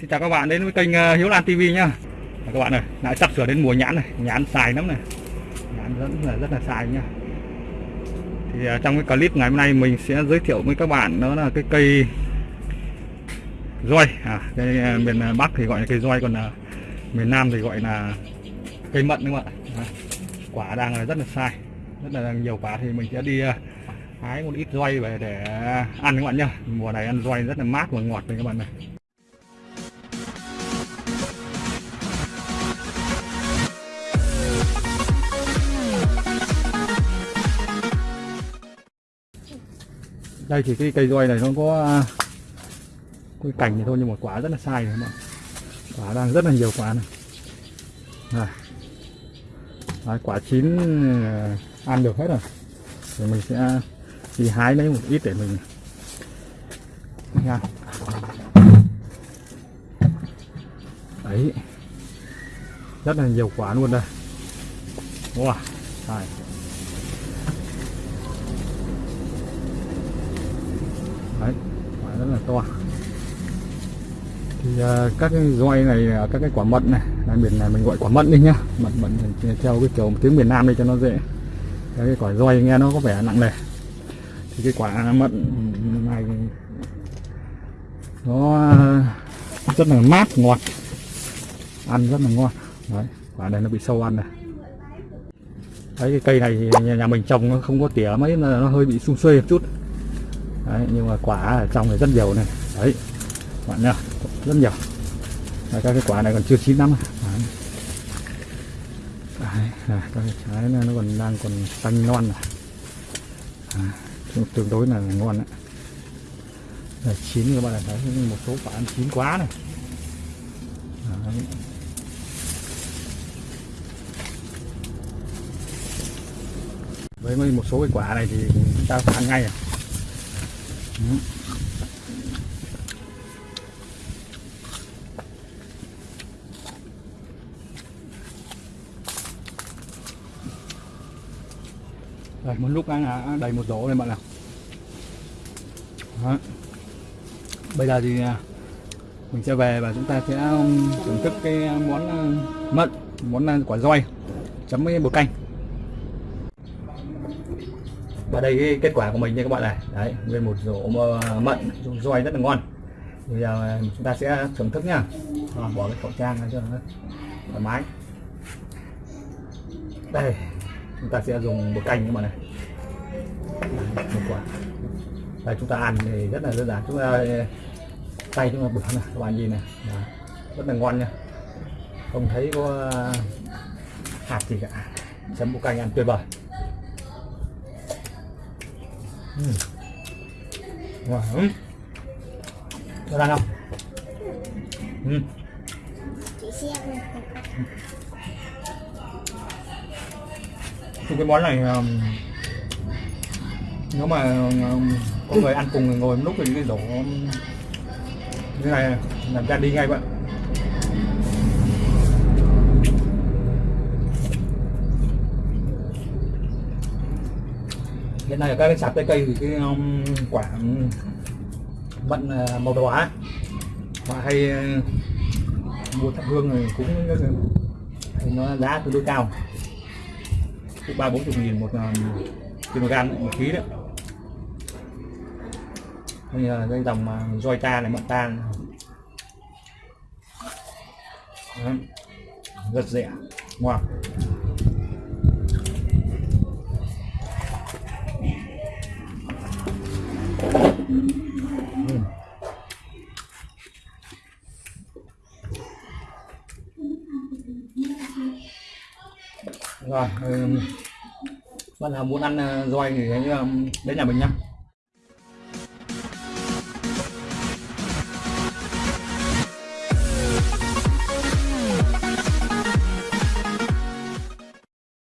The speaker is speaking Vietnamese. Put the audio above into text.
Xin chào các bạn đến với kênh ờ, Hiếu Lan TV nhá. Và Các bạn ơi, lại sắp sửa đến mùa nhãn này, nhãn xài lắm này. Nhãn rất là rất là xài nhá. Thì ờ, trong cái clip ngày hôm nay mình sẽ giới thiệu với các bạn đó là cái cây roi. À, cái ờ, miền Bắc thì gọi là cây roi còn là miền Nam thì gọi là cây mận đúng không ạ? À, Quả đang là rất là sai, rất là nhiều quả thì mình sẽ đi hái một ít roi về để ăn các bạn nhá. Mùa này ăn roi rất là mát và ngọt này các bạn này. Đây thì cái cây roi này nó có à, cái cành thì thôi nhưng mà quả rất là sai này các bạn quả đang rất là nhiều quả này. À. Đấy, quả chín à, ăn được hết rồi. Thì mình sẽ đi hái lấy một ít để mình nha. Đấy. Rất là nhiều quả luôn đây. Wow. Đấy quả rất là to. Thì uh, các cái roi này các cái quả mận này là miền này mình gọi quả mận đi nhá. Mận mận theo cái kiểu tiếng miền Nam đi cho nó dễ. Cái, cái quả roi nghe nó có vẻ nặng nề. Thì cái quả mận ừ, này nó à, rất là mát ngọt. Ăn rất là ngon. Đấy quả này nó bị sâu ăn này. Đấy cái cây này thì nhà, nhà mình trồng nó không có tỉa mấy là nó hơi bị sung xuê một chút đấy, nhưng mà quả ở trong này rất nhiều này đấy bạn nhá rất nhiều đấy, các cái quả này còn chưa chín lắm đấy. Đấy, à, các cái trái này nó còn đang còn xanh non này À, tương đối là ngon đấy. là chín các bạn này thấy một số quả ăn chín quá này đấy. với một số cái quả này thì chúng ta phải ăn ngay à đây, một lúc ăn đầy một rổ này bạn nào Đó. Bây giờ thì à, mình sẽ về và chúng ta sẽ um, thưởng thức cái à, món à, mận món quả roi chấm với bột canh và đây cái kết quả của mình nha các bạn này. Đấy nguyên một rổ mận roi rất là ngon. Bây giờ à, chúng ta sẽ thưởng thức nhá à, bỏ cái khẩu trang ra cho nó thoải mái. Đây chúng ta sẽ dùng bột canh các bạn này. Đấy, một quả. Đây chúng ta ăn thì rất là đơn giản. Chúng ta à, tay chúng ta bữa này các bạn nhìn này. Đó. rất là ngon nha. Không thấy có à, hạt gì cả. Chấm bột canh ăn tuyệt vời. Ừ. Wow. lắm Có ăn không? Ừ. Thì cái món này um, nếu mà um, có người ăn cùng ngồi một lúc thì cái rổ um, như này làm ra đi ngay vậy hiện nay ở các cái sạp trái cây thì cái um, quả um, mận uh, màu đỏ ấy, họ hay uh, mua thập hương này cũng thì nó giá tương đối cao cũng ba bốn chục nghìn một um, kg một ký đấy bây là cái dòng roi ta này mận ta này. Đấy. rất rẻ ngon rồi ừ. bạn nào muốn ăn ờ, roi thì đến nhà mình nhá.